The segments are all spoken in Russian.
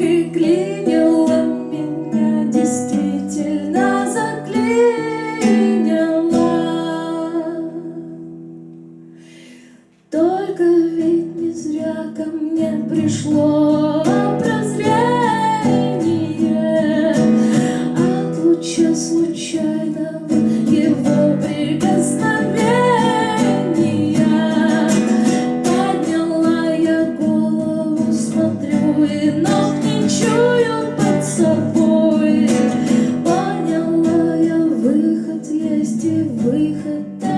и клей. 为何？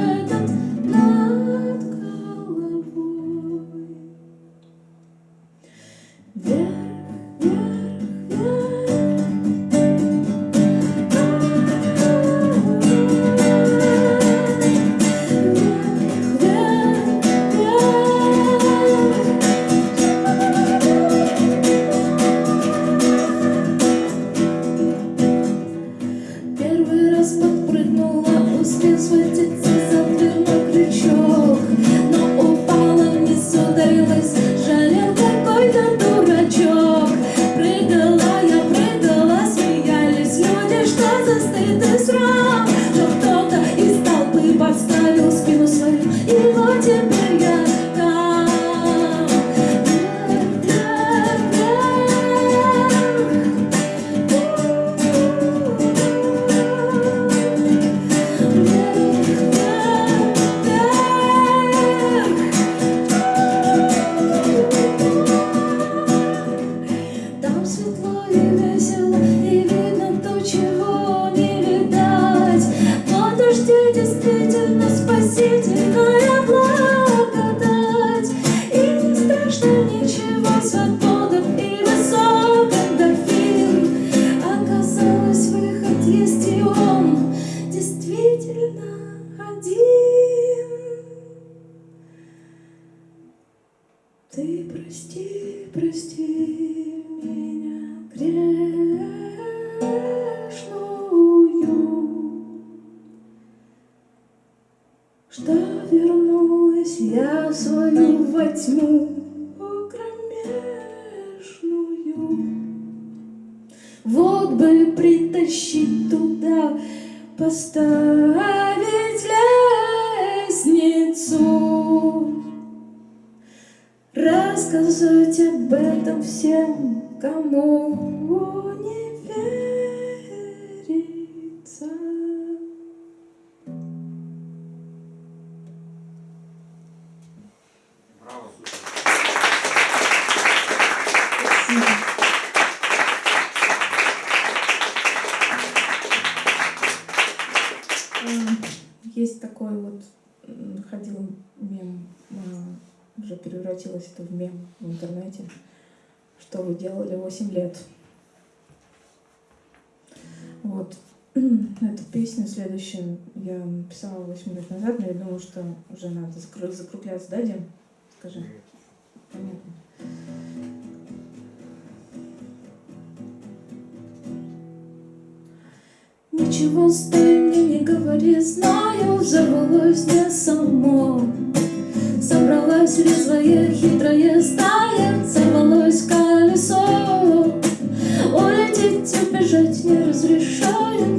I saw the fever so поставить лестницу, рассказать об этом всем, кому себе в интернете, что вы делали 8 лет. Вот. Эту песню следующую я писала 8 лет назад, но я думаю, что уже надо закругляться, да, Дим? Скажи. Понятно. Ничего с ты мне не говори, знаю, забылось не само. Когда след свое хитрое стая Сорвалось колесо Улететь, убежать не разрешает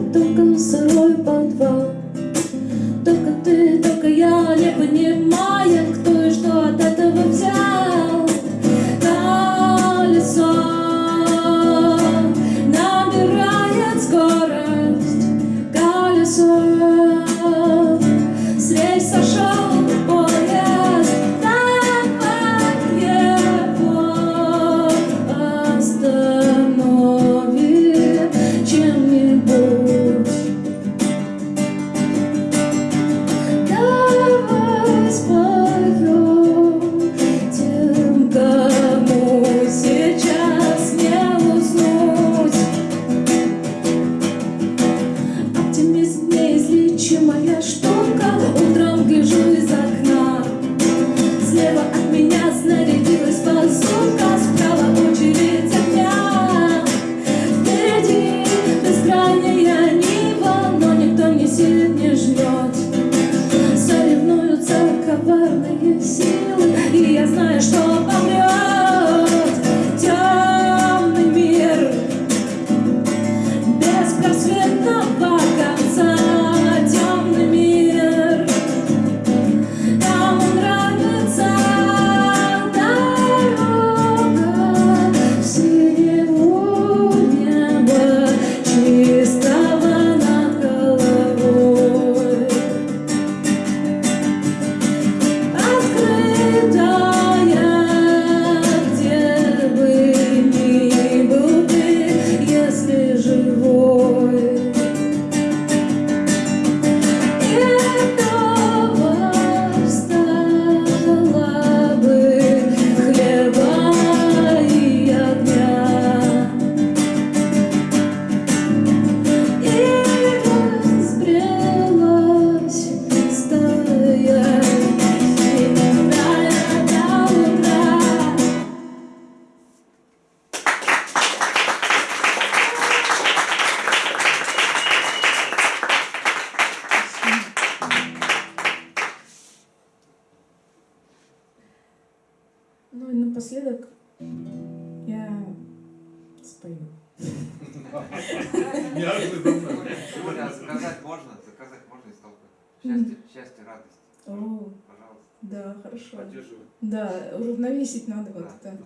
уравновесить надо вот Да. это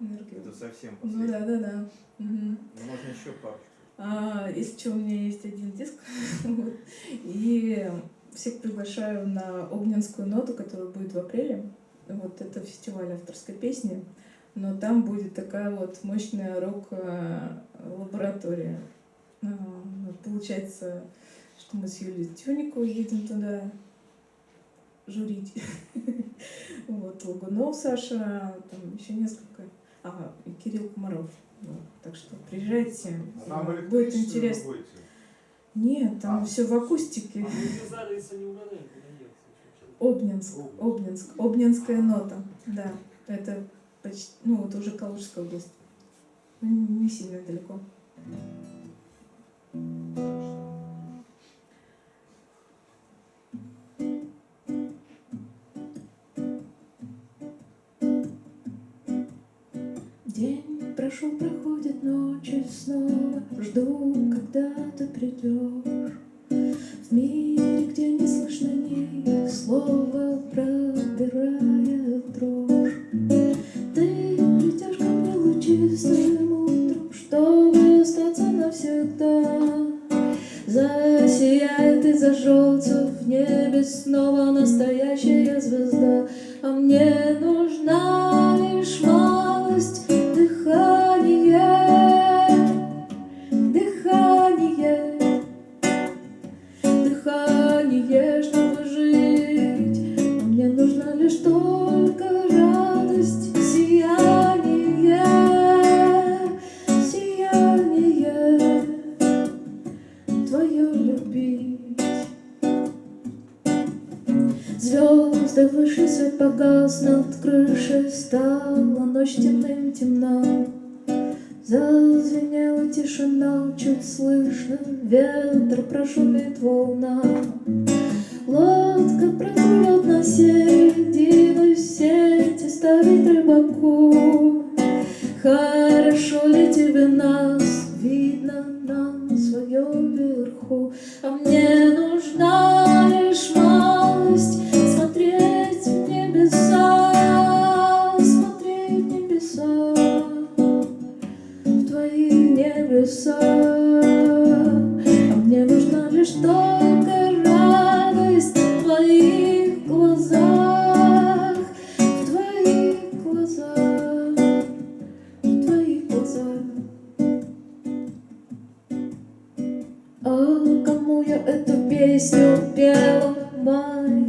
энергию. Это совсем Ну последний. да, да, да. Мгм. Ну, можно еще пару. А, если что, у меня есть один диск. Вот. И всех приглашаю на Огненскую ноту, которая будет в апреле. Вот это фестиваль авторской песни. Но там будет такая вот мощная рок-лаборатория. А, Получается, что мы с Юлией Тюниковой едем туда журить. Вот, Лагунов Саша, там еще несколько. Ага, и Кирилл Комаров. Вот, Так что приезжайте, Там будет интересно. будете? Нет, там А. все в акустике. А ехать. Обнинск, Обнинск, Обнинская нота, да, это почти, ну вот уже Калужская область, Ну, не сильно далеко. День прошел, проходит ночи снова. Жду, когда ты придешь. В мире, тишина, чуть слышно Ветер прошумит волна. Лодка проплывет на середину Сети ставит рыбаку. Хорошо ли тебе нас? Видно нам свое вверху. А мне нужна пела,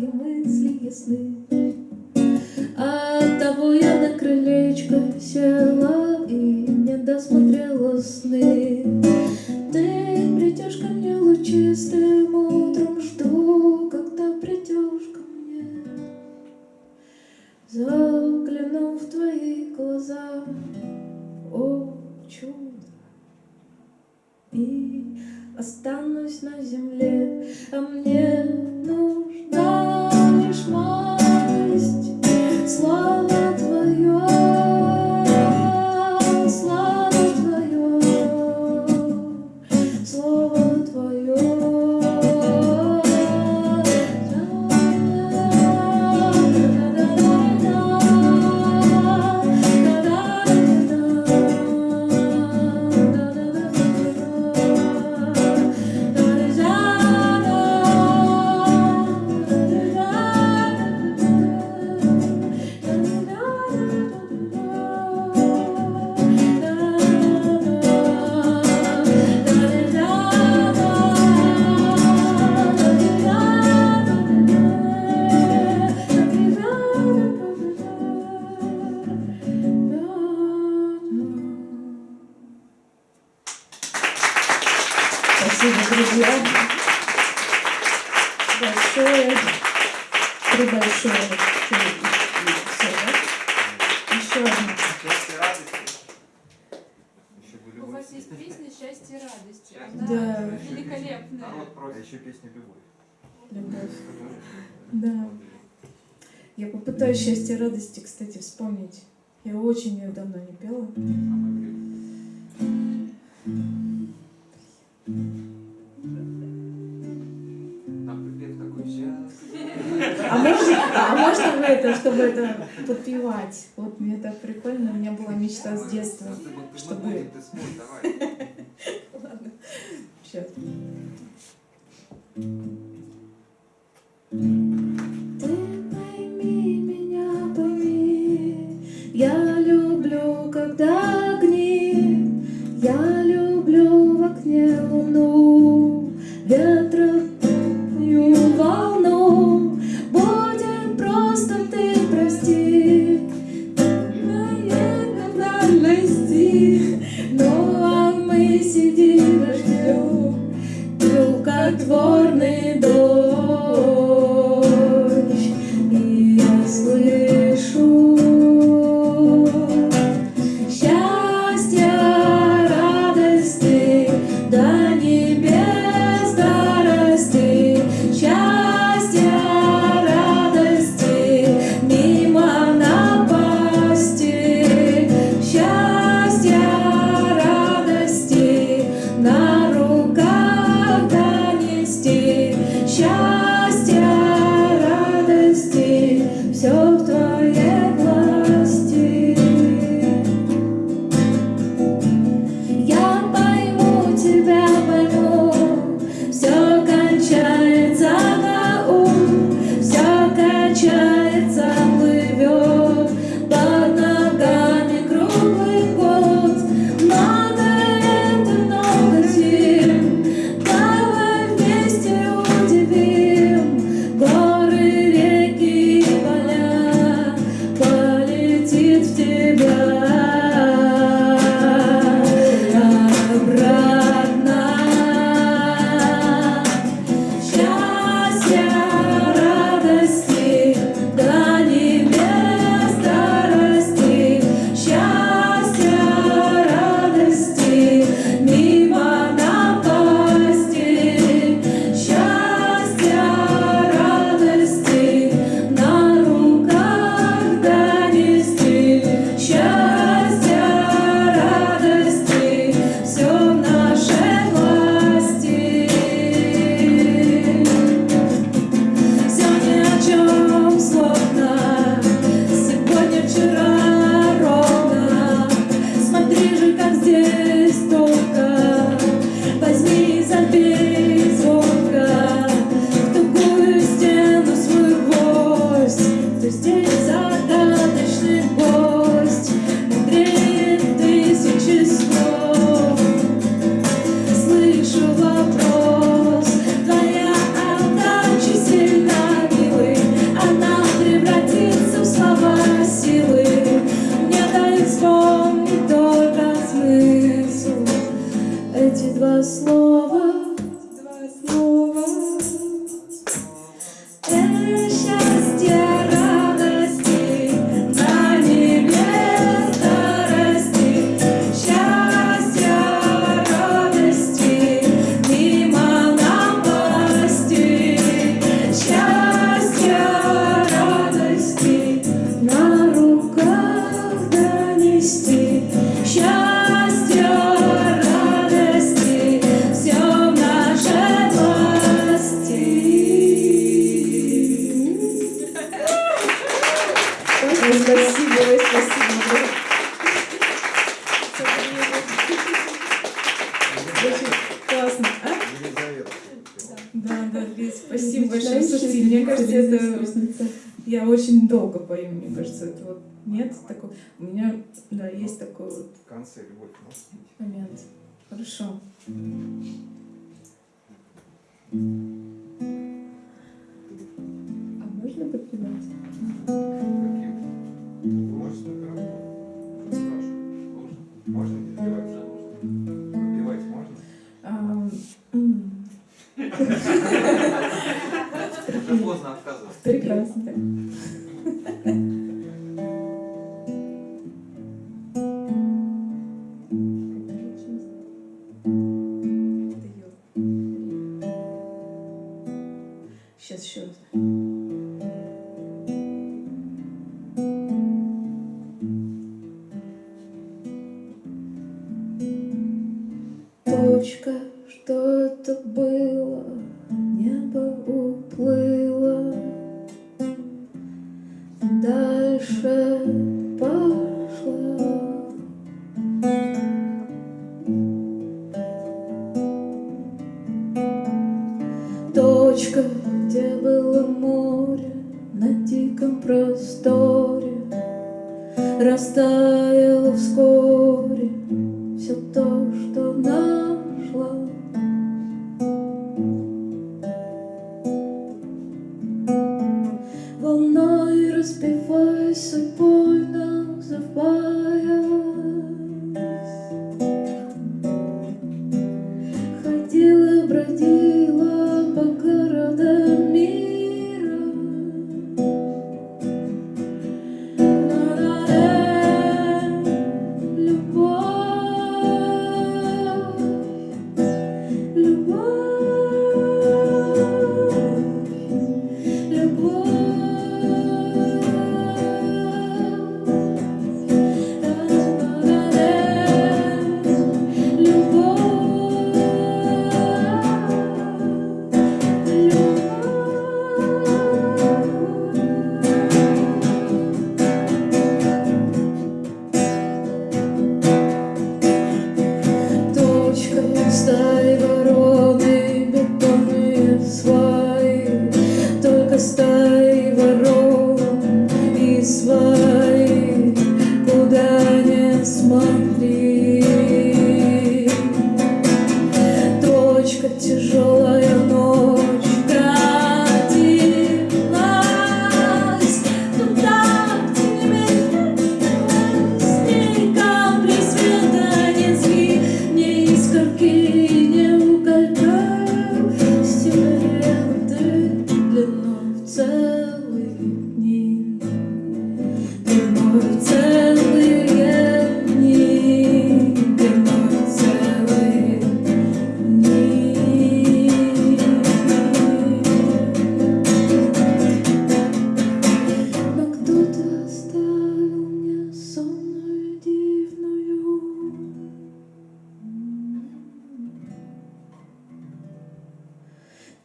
Спасибо, друзья. Большое. Три большое. Все, да? Еще одна. У вас есть песня «Счастье и радость». Счастье. Она Да. великолепная. Народ А еще песня любовь. Любовь. Да. Я попытаюсь счастье и радости, кстати, вспомнить. Я очень ее давно не пела. Самое время. А можно, а можно это, чтобы это подпевать? Вот мне так прикольно, у меня была мечта с детства. Чтобы... Ладно, сейчас. Ты пойми меня, пойми, я люблю, когда огни, я люблю в окне луну ветрою волну. Будем просто ты прости Наверное, нам расти мы сидим ждем Рукотворный дом. Нет, такого. У меня, да, есть такой вот. В конце любовь может. Момент. Хорошо. А можно подпевать? Вы Можно? Можно не добивать? Подпевать можно? Уже поздно отказываться. Прекрасно. счет.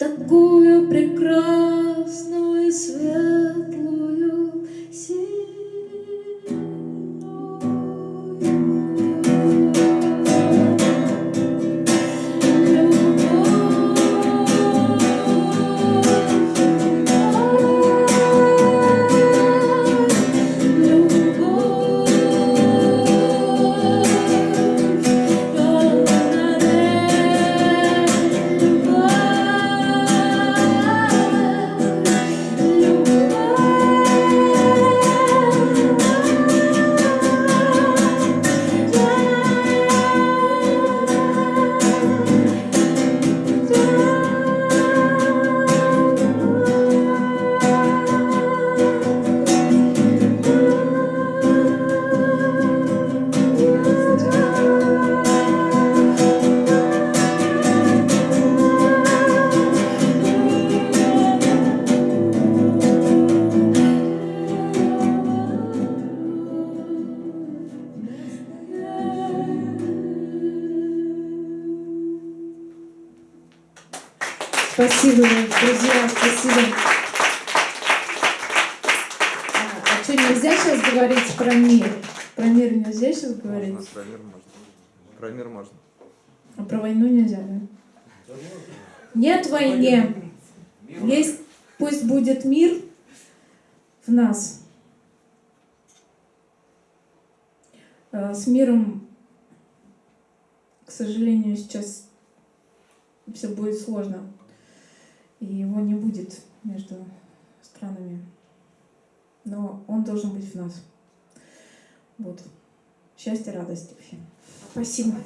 Такую прекрасную светлую Спасибо, А, а что, нельзя сейчас говорить про мир? Про мир нельзя сейчас говорить? Можно, про мир можно. Про мир можно. А про войну нельзя, да? Нет войне. Есть, пусть будет мир в нас. Э, С миром, к сожалению, сейчас все будет сложно. И его не будет между странами. Но он должен быть в нас. Вот. Счастья, радости. Спасибо.